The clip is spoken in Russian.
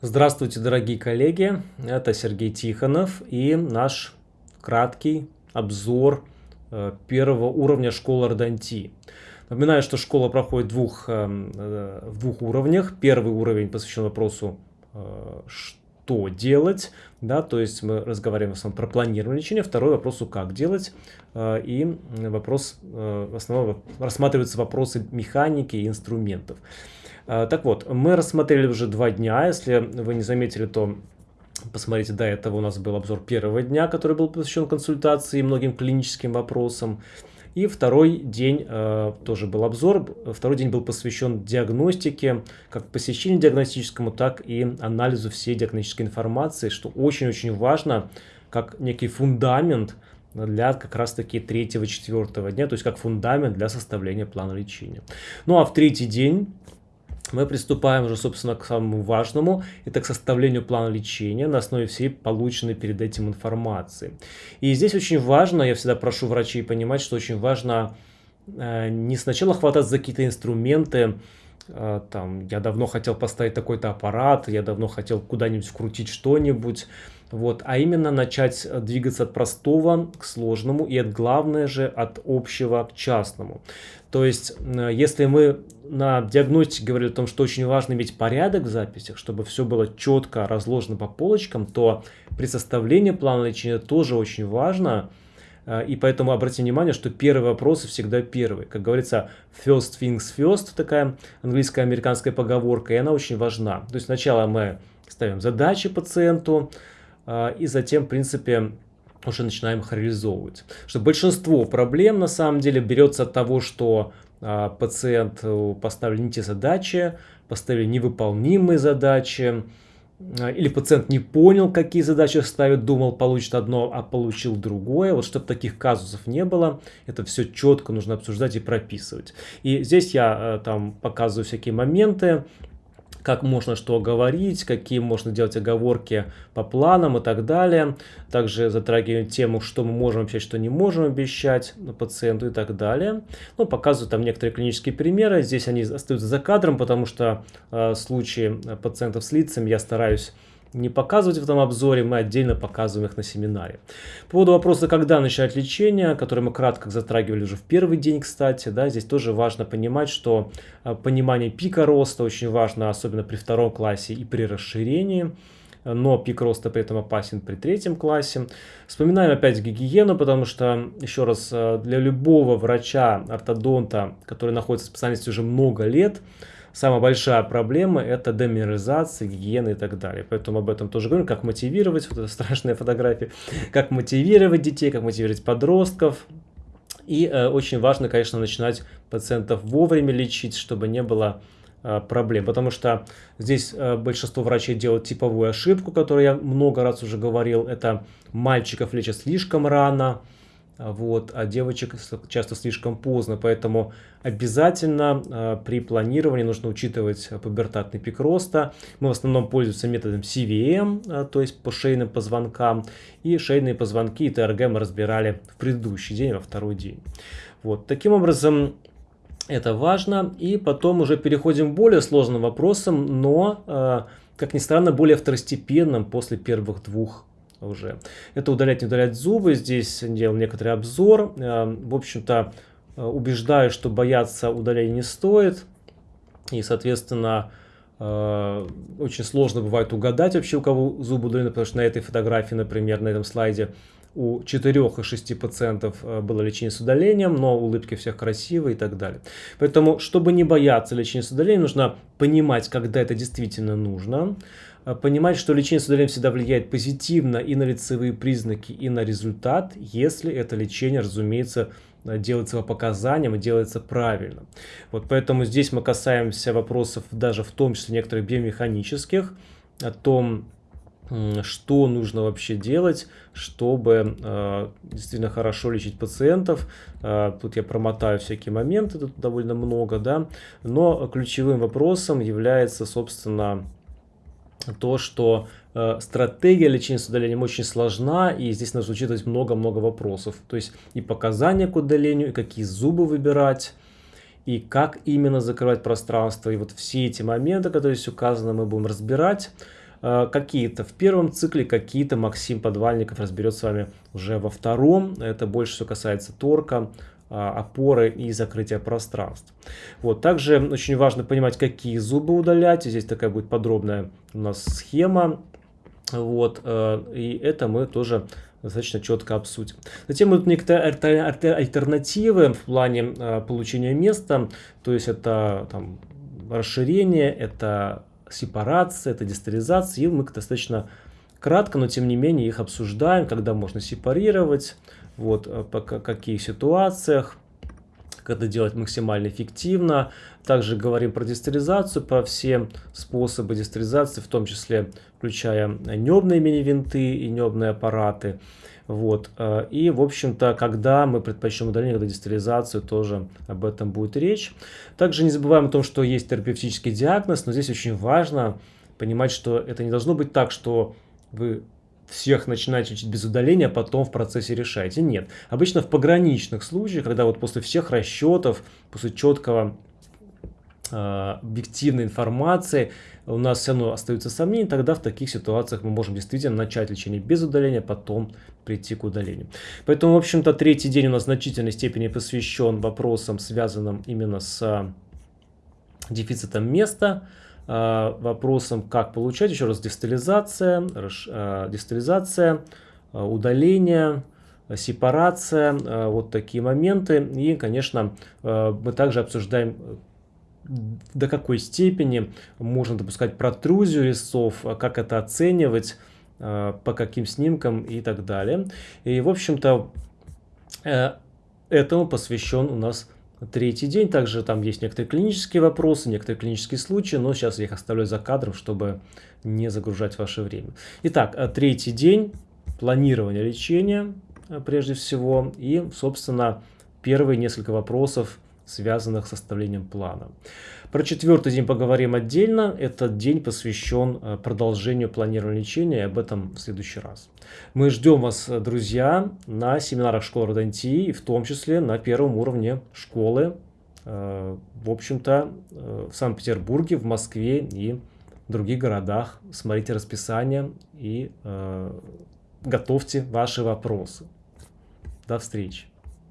Здравствуйте, дорогие коллеги! Это Сергей Тихонов и наш краткий обзор э, первого уровня школы Ордонтии. Напоминаю, что школа проходит двух, э, э, двух уровнях. Первый уровень посвящен вопросу, что делать, да, то есть мы разговариваем в основном про планирование лечения. Второй вопросу, как делать, и вопрос, в основном рассматриваются вопросы механики и инструментов. А, так вот, мы рассмотрели уже два дня. Если вы не заметили, то посмотрите, до этого у нас был обзор первого дня, который был посвящен консультации и многим клиническим вопросам. И второй день э, тоже был обзор. Второй день был посвящен диагностике, как посещению диагностическому, так и анализу всей диагностической информации, что очень-очень важно, как некий фундамент для как раз-таки третьего-четвертого дня, то есть как фундамент для составления плана лечения. Ну а в третий день мы приступаем уже, собственно, к самому важному, это к составлению плана лечения на основе всей полученной перед этим информации. И здесь очень важно, я всегда прошу врачей понимать, что очень важно э, не сначала хвататься за какие-то инструменты, э, там, я давно хотел поставить такой-то аппарат, я давно хотел куда-нибудь вкрутить что-нибудь, вот, а именно начать двигаться от простого к сложному и от главное же от общего к частному. То есть, э, если мы на диагностике говорили о том, что очень важно иметь порядок в записях, чтобы все было четко разложено по полочкам, то при составлении плана лечения тоже очень важно, э, и поэтому обратите внимание, что первые вопросы всегда первые. Как говорится, first things first, такая английская американская поговорка, и она очень важна. То есть сначала мы ставим задачи пациенту, э, и затем, в принципе, уже начинаем их реализовывать. Что большинство проблем на самом деле берется от того, что а, пациент э, поставили не те задачи, поставили невыполнимые задачи, а, или пациент не понял, какие задачи ставит, думал, получит одно, а получил другое. Вот чтобы таких казусов не было, это все четко нужно обсуждать и прописывать. И здесь я э, там показываю всякие моменты, как можно что говорить, какие можно делать оговорки по планам и так далее. Также затрагиваем тему, что мы можем обещать, что не можем обещать пациенту и так далее. Ну, показываю там некоторые клинические примеры. Здесь они остаются за кадром, потому что э, случаи пациентов с лицами я стараюсь не показывать в этом обзоре, мы отдельно показываем их на семинаре. По поводу вопроса, когда начать лечение, который мы кратко затрагивали уже в первый день, кстати, да, здесь тоже важно понимать, что а, понимание пика роста очень важно, особенно при втором классе и при расширении но пик роста при этом опасен при третьем классе. Вспоминаем опять гигиену, потому что, еще раз, а, для любого врача, ортодонта, который находится в специальности уже много лет, самая большая проблема это деминерализация, гигиена и так далее. Поэтому об этом тоже говорим, как мотивировать, вот эта страшная фотография, как мотивировать детей, как мотивировать подростков. И э, очень важно, конечно, начинать пациентов вовремя лечить, чтобы не было э, проблем. Потому что здесь э, большинство врачей делают типовую ошибку, которую я много раз уже говорил. Это мальчиков лечат слишком рано, вот, а девочек часто слишком поздно, поэтому обязательно э, при планировании нужно учитывать пубертатный пик роста. Мы в основном пользуемся методом CVM, э, то есть по шейным позвонкам, и шейные позвонки и ТРГ мы разбирали в предыдущий день, во второй день. Вот, таким образом, это важно. И потом уже переходим к более сложным вопросам, но, э, как ни странно, более второстепенным после первых двух уже. Это удалять, не удалять зубы. Здесь делал некоторый обзор. Э, в общем-то, э, убеждаю, что бояться удаления не стоит. И, соответственно, э, очень сложно бывает угадать вообще, у кого зубы удалены, потому что на этой фотографии, например, на этом слайде у 4 из 6 пациентов было лечение с удалением, но улыбки всех красивые и так далее. Поэтому, чтобы не бояться лечения с удалением, нужно понимать, когда это действительно нужно. А, понимать, что лечение с удалением всегда влияет позитивно и на лицевые признаки, и на результат, если это лечение, разумеется, делается по показаниям и делается правильно. Вот поэтому здесь мы касаемся вопросов даже в том числе некоторых биомеханических, о том, что нужно вообще делать, чтобы э, действительно хорошо лечить пациентов. Э, тут я промотаю всякие моменты, тут довольно много, да. Но ключевым вопросом является, собственно, то, что э, стратегия лечения с удалением очень сложна, и здесь нужно учитывать много-много вопросов. То есть и показания к удалению, и какие зубы выбирать, и как именно закрывать пространство. И вот все эти моменты, которые здесь указаны, мы будем разбирать. какие-то в первом цикле, какие-то Максим Подвальников разберет с вами уже во втором. Это больше все касается торка, опоры и закрытия пространств. Вот. Также очень важно понимать, какие зубы удалять. Здесь такая будет подробная у нас схема. Вот. И это мы тоже достаточно четко обсудим. Затем будут некоторые альтернативы в плане э, получения места, то есть это там, расширение, это сепарация, это дистализация, и мы достаточно кратко, но тем не менее их обсуждаем, когда можно сепарировать, вот, э, по каких ситуациях, как это делать максимально эффективно. Также говорим про дистализацию, про все способы дистализации, в том числе включая небные мини-винты и небные аппараты. Вот. Э, и, в общем-то, когда мы предпочтем удаление, когда дистализацию, тоже об этом будет речь. Также не забываем о том, что есть терапевтический диагноз, но здесь очень важно понимать, что это не должно быть так, что вы всех начинаете лечить без удаления, а потом в процессе решаете. Нет. Обычно в пограничных случаях, когда вот после всех расчетов, после четкого э, объективной информации у нас все равно остаются сомнения, тогда в таких ситуациях мы можем действительно начать лечение без удаления, потом прийти к удалению. Поэтому, в общем-то, третий день у нас в значительной степени посвящен вопросам, связанным именно с дефицитом места, Э, вопросом, как получать, еще раз, дистализация, э, дистализация, э, удаление, сепарация, вот такие моменты. И, конечно, мы также обсуждаем до какой степени можно допускать протрузию резцов, как это оценивать, по каким снимкам и так далее. И, в общем-то, этому посвящен у нас третий день. Также там есть некоторые клинические вопросы, некоторые клинические случаи, но сейчас я их оставляю за кадром, чтобы не загружать ваше время. Итак, э, третий день, планирование лечения э, прежде всего и, собственно, первые несколько вопросов, связанных с составлением плана. Про четвертый день поговорим отдельно. Этот день посвящен э, продолжению планирования лечения, и об этом в следующий раз. Мы ждем вас, э, друзья, на семинарах школы Родонтии, в том числе на первом уровне школы, э, в общем-то, в Санкт-Петербурге, в Москве и в других городах. Смотрите расписание и готовьте ваши вопросы. До встречи.